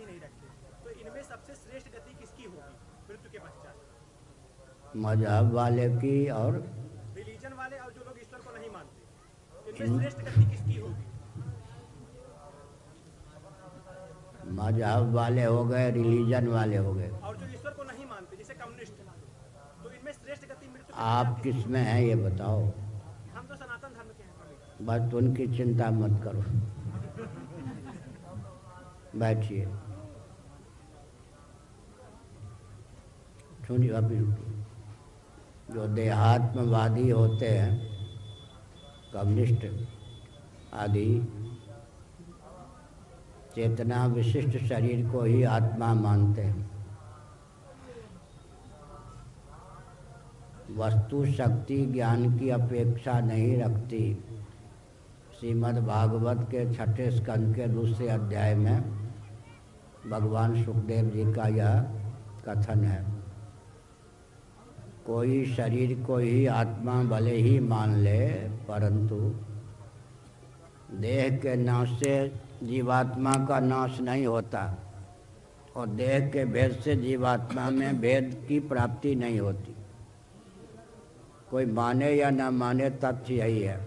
रखे। तो इनमें सबसे श्रेष्ठ गति किसकी होगी? मृत्यु के पश्चात। मज़हब वाले की और रिलीजन वाले और जो लोग ईश्वर को नहीं मानते इनमें श्रेष्ठ गति किसकी होगी? मज़हब वाले हो गए रिलीजन वाले हो गए। और जो ईश्वर को नहीं मानते जैसे कम्युनिस्ट। तो इनमें श्रेष्ठ गति मृत्यु आप किसमें हैं ये बताओ। हम तो सनातन धर्म के हैं। बस उनकी चिंता मत करो। बैठिए सुनिए अभी जो देहात्मवादी होते हैं कम्युनिस्ट आदि चेतना विशिष्ट शरीर को ही आत्मा मानते हैं वस्तु शक्ति ज्ञान की अपेक्षा नहीं रखती श्रीमद् भागवत के छठे स्कंद के दूसरे अध्याय में भगवान सुखदेव जी का यह कथन है। कोई शरीर को ही आत्मा भले ही मान ले, परंतु देह के नाश से जीवात्मा का नाश नहीं होता और देह के भेद से जीवात्मा में भेद की प्राप्ति नहीं होती। कोई माने या ना माने तथ्य यही है।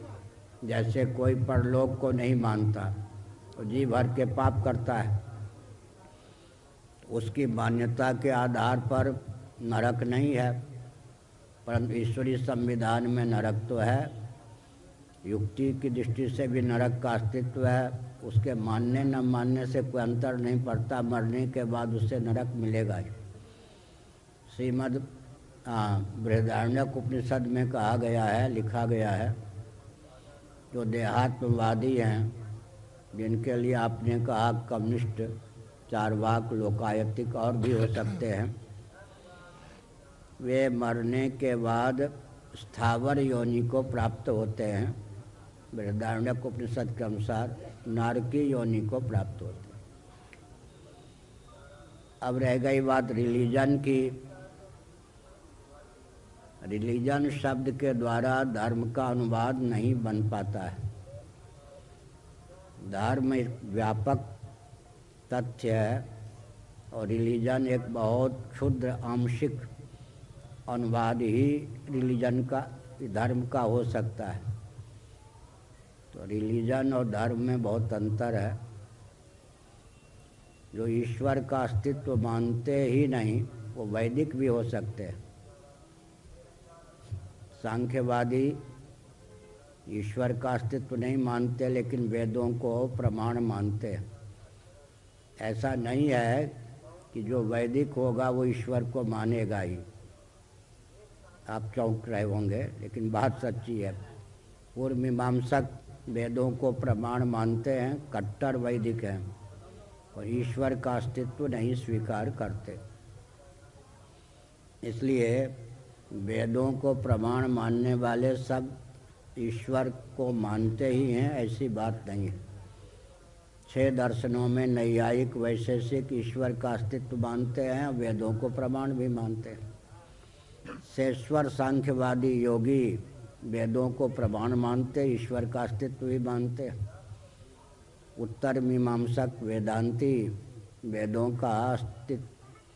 जैसे कोई परलोक को नहीं मानता तो जी भर के पाप करता है। उसकी मान्यता के आधार पर नरक नहीं है, परंतु ईश्वरीय संविधान में नरक तो है, युक्ति की दृष्टि से भी नरक का अस्तित्व है, उसके मानने न मानने से कोई अंतर नहीं पड़ता, मरने के बाद उसे नरक मिलेगा ही। श्रीमद् बृहदारण्यक उपनिषद में कहा गया है, लिखा गया है, जो देहात्मवादी हैं, जिनके लिए आपने कहा कम्युनिस्ट चारवाक लोकायतिक और भी हो सकते हैं। वे मरने के बाद स्थावर योनि को प्राप्त होते हैं। बृहदारण्यक उपनिषद के अनुसार नारकी योनि को प्राप्त होते हैं। अब रह गई बात रिलीजन की। रिलीजन शब्द के द्वारा धर्म का अनुवाद नहीं बन पाता है। धर्म व्यापक तथ्य है और रिलीजन एक बहुत क्षुद्र आंशिक अनुवाद ही रिलीजन का, धर्म का हो सकता है। तो रिलीजन और धर्म में बहुत अंतर है। जो ईश्वर का अस्तित्व मानते ही नहीं, वो वैदिक भी हो सकते हैं। सांख्यवादी ईश्वर का अस्तित्व नहीं मानते, लेकिन वेदों को प्रमाण मानते हैं। ऐसा नहीं है कि जो वैदिक होगा वो ईश्वर को मानेगा ही। आप चौंक रहे होंगे, लेकिन बात सच्ची है। पूर्व मीमांसक वेदों को प्रमाण मानते हैं, कट्टर वैदिक हैं, और ईश्वर का अस्तित्व नहीं स्वीकार करते। इसलिए वेदों को प्रमाण मानने वाले सब ईश्वर को मानते ही हैं, ऐसी बात नहीं है। छह दर्शनों में नैयायिक वैशेषिक ईश्वर का अस्तित्व मानते हैं, वेदों को प्रमाण भी मानते हैं। शेश्वर सांख्यवादी योगी वेदों को प्रमाण मानते, ईश्वर का अस्तित्व भी मानते उत्तर मीमांसक वेदांती वेदों का अस्तित्व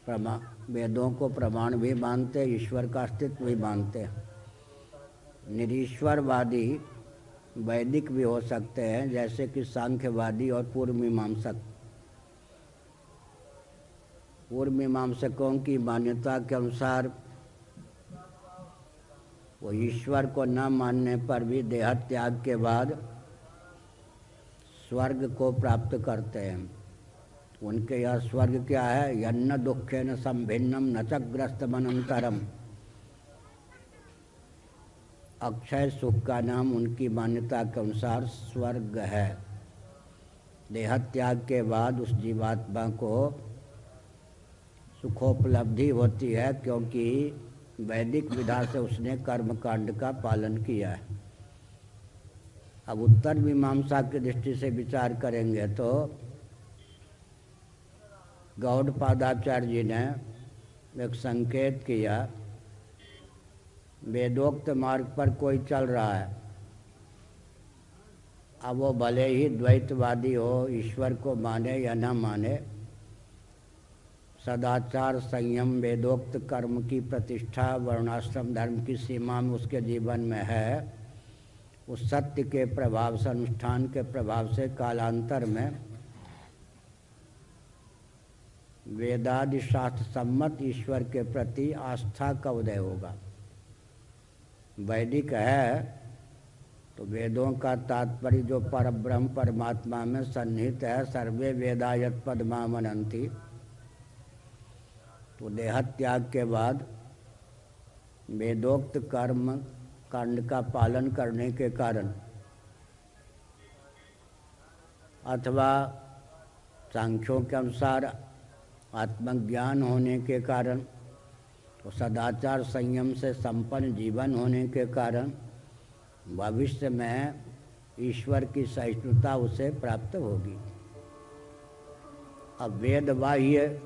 प्रमा, वेदों को प्रमाण भी मानते, ईश्वर का अस्तित्व भी मानते निरीश्वरवादी वैदिक भी हो सकते हैं, जैसे कि सांख्यवादी और पूर्व मीमांसक पूर्व मीमांसकों की मान्यता के अनुसार, वो ईश्वर को न मानने पर भी देह त्याग के बाद स्वर्ग को प्राप्त करते हैं। उनके यह स्वर्ग क्या है? यन्न दुखे न संभिन्नम न चग्रस्त मनंतरम अक्षय सुख का नाम उनकी मान्यता के अनुसार स्वर्ग है। देह त्याग के बाद उस जीवात्मा को सुखोपलब्धि होती है क्योंकि वैदिक विधा से उसने कर्म कांड का पालन किया है। अब उत्तर मीमांसा की दृष्टि से विचार करेंगे तो गौड़ गौड़पादाचार्य जी ने एक संकेत किया वेदोक्त मार्ग पर कोई चल रहा है। अब वो भले ही द्वैतवादी हो, ईश्वर को माने या न माने, सदाचार संयम, वेदोक्त कर्म की प्रतिष्ठा, वर्णाश्रम धर्म की सीमा में उसके जीवन में है। उस सत्य के प्रभाव से, अनुष्ठान के प्रभाव से कालांतर में वेदादि शास्त्र सम्मत ईश्वर के प्रति आस्था का उदय होगा। वैदिक है तो वेदों का तात्पर्य जो पर ब्रह्म परमात्मा में सन्निहित है, सर्वे वेदायत पदमा मनंती तो देह त्याग के बाद वेदोक्त कर्म कांड का पालन करने के कारण, अथवा सांख्यों के अनुसार आत्मज्ञान होने के कारण तो सदाचार संयम से संपन्न जीवन होने के कारण भविष्य में ईश्वर की सहिष्णुता उसे प्राप्त होगी। अब वेद बाह्य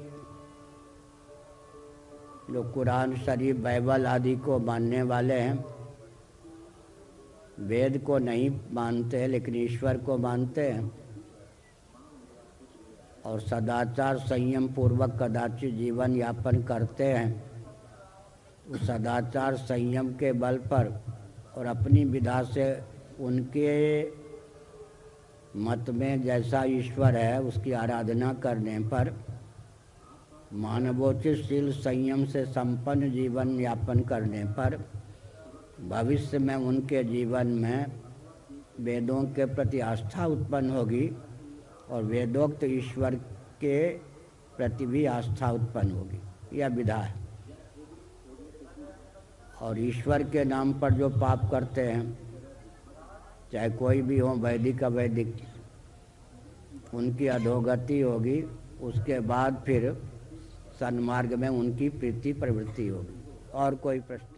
जो कुरान शरीफ, बाइबल आदि को मानने वाले हैं, वेद को नहीं मानते हैं, लेकिन ईश्वर को मानते हैं। और सदाचार संयम पूर्वक कदाचित जीवन यापन करते हैं। सदाचार संयम के बल पर और अपनी विधा से उनके मत में जैसा ईश्वर है, उसकी आराधना करने पर मानवोचित शील संयम से संपन्न जीवन यापन करने पर भविष्य में उनके जीवन में वेदों के प्रति आस्था उत्पन्न होगी और वेदोक्त ईश्वर के प्रति भी आस्था उत्पन्न होगी। यह विधा है। और ईश्वर के नाम पर जो पाप करते हैं, चाहे कोई भी हो, वैदिक, अवैदिक, उनकी अधोगति होगी, उसके बाद फिर सन्मार्ग में उनकी प्रीति प्रवृत्ति होगी, और कोई प्रश्न